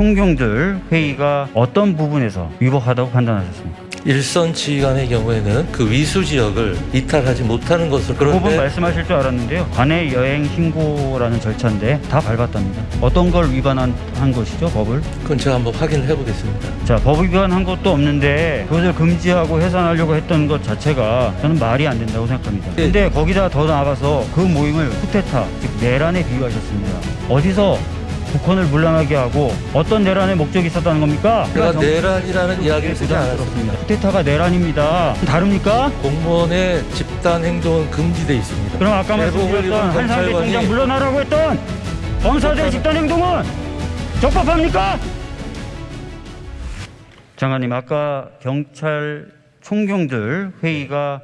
총경들 회의가 어떤 부분에서 위법하다고 판단하셨습니까? 일선 지휘관의 경우에는 그 위수 지역을 이탈하지 못하는 것으로 그 부분 그런데 말씀하실 줄 알았는데요. 관내 여행 신고라는 절차인데 다 밟았답니다. 어떤 걸 위반한 한 것이죠, 법을? 그건 제가 한번 확인을 해보겠습니다. 자, 법 위반한 것도 없는데 그것을 금지하고 해산하려고 했던 것 자체가 저는 말이 안 된다고 생각합니다. 예. 근데 거기다 더 나아가서 그 모임을 쿠데타, 즉 내란에 비유하셨습니다. 어디서 북한을 물러나게 하고 어떤 내란의 목적이 있었다는 겁니까? 제가 정- 내란이라는 이야기를 쓰지 않았습니다. 쿠데타가 내란입니다. 다릅니까? 공무원의 집단 행동은 금지돼 있습니다. 그럼 아까 말씀드렸던 한상대 총장 물러나라고 했던 검사들의 집단 행동은 적법합니까? 장관님 아까 경찰 총경들 회의가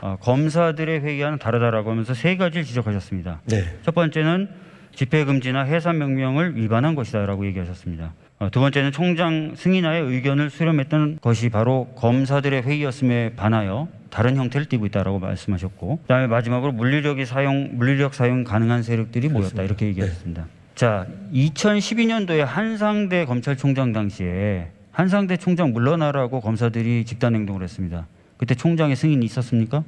어, 검사들의 회의와는 다르다라고 하면서 세 가지를 지적하셨습니다. 네. 첫 번째는 집회 금지나 해산 명령을 위반한 것이다라고 얘기하셨습니다. 어, 두 번째는 총장 승인하에 의견을 수렴했던 것이 바로 검사들의 회의였음에 반하여 다른 형태를 띠고 있다라고 말씀하셨고, 그다음에 마지막으로 물리력이 사용 물리력 사용 가능한 세력들이 모였다 이렇게 얘기하셨습니다. 자, 2012년도에 한상대 검찰총장 당시에 한상대 총장 물러나라고 검사들이 집단 행동을 했습니다. 그때 총장의 승인이 있었습니까?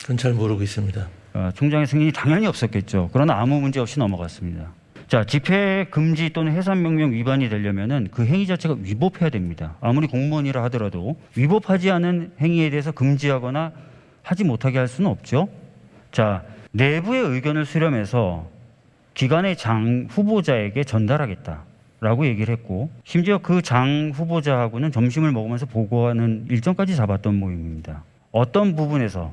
그건 잘 모르고 있습니다. 어, 총장의 승인이 당연히 없었겠죠. 그러나 아무 문제 없이 넘어갔습니다. 자, 집회 금지 또는 해산 명령 위반이 되려면은 그 행위 자체가 위법해야 됩니다. 아무리 공무원이라 하더라도 위법하지 않은 행위에 대해서 금지하거나 하지 못하게 할 수는 없죠. 자, 내부의 의견을 수렴해서 기관의 장 후보자에게 전달하겠다라고 얘기를 했고 심지어 그 장 후보자하고는 점심을 먹으면서 보고하는 일정까지 잡았던 모임입니다. 어떤 부분에서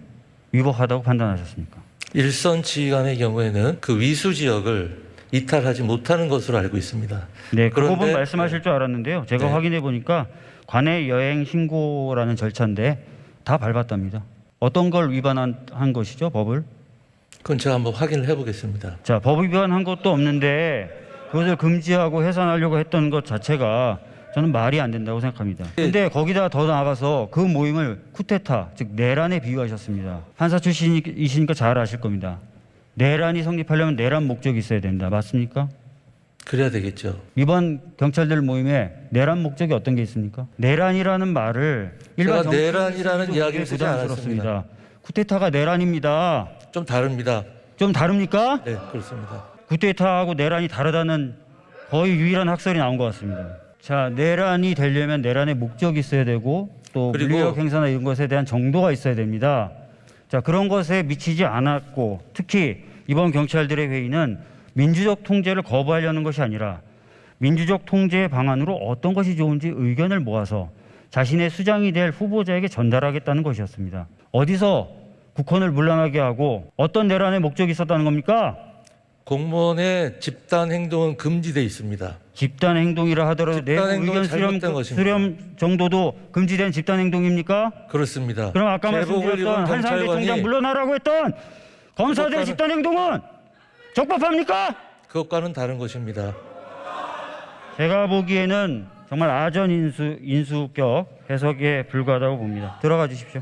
위법하다고 판단하셨습니까? 일선 지휘관의 경우에는 그 위수 지역을 이탈하지 못하는 것으로 알고 있습니다. 네, 그 부분 말씀하실 줄 알았는데요. 제가 네. 확인해 보니까 관내 여행 신고라는 절차인데 다 밟았답니다. 어떤 걸 위반한 한 것이죠, 법을? 그건 제가 한번 확인을 해보겠습니다. 자, 법 위반한 것도 없는데 그것을 금지하고 해산하려고 했던 것 자체가 저는 말이 안 된다고 생각합니다. 예. 근데 거기다 더 나아가서 그 모임을 쿠데타, 즉 내란에 비유하셨습니다. 판사 출신이시니까 잘 아실 겁니다. 내란이 성립하려면 내란 목적이 있어야 된다. 맞습니까? 그래야 되겠죠. 이번 경찰들 모임에 내란 목적이 어떤 게 있습니까? 내란이라는 말을 정- 내란이라는 이야기를 쓰지 부담스럽습니다. 쿠데타가 내란입니다. 좀 다릅니다. 좀 다릅니까? 네, 그렇습니다. 쿠데타하고 내란이 다르다는 거의 유일한 학설이 나온 것 같습니다. 자, 내란이 되려면 내란의 목적이 있어야 되고 또 물리력 행사나 이런 것에 대한 정도가 있어야 됩니다. 자, 그런 것에 미치지 않았고 특히 이번 경찰들의 회의는 민주적 통제를 거부하려는 것이 아니라 민주적 통제 방안으로 어떤 것이 좋은지 의견을 모아서 자신의 수장이 될 후보자에게 전달하겠다는 것이었습니다. 어디서 국헌을 물러나게 하고 어떤 내란의 목적이 있었다는 겁니까? 공무원의 집단 행동은 금지돼 있습니다. 집단 행동이라 하더라도 집단 내부 행동은 의견 수렴, 잘못된 것입니다. 수렴 정도도 금지된 집단 행동입니까? 그렇습니다. 그럼 아까 제복을 말씀드렸던 한상대 총장 경찰관이 물러나라고 했던 검사들의 그것과는- 집단 행동은 적법합니까? 그것과는 다른 것입니다. 제가 보기에는 정말 아전 인수 인수격 해석에 불과하다고 봅니다. 들어가 주십시오.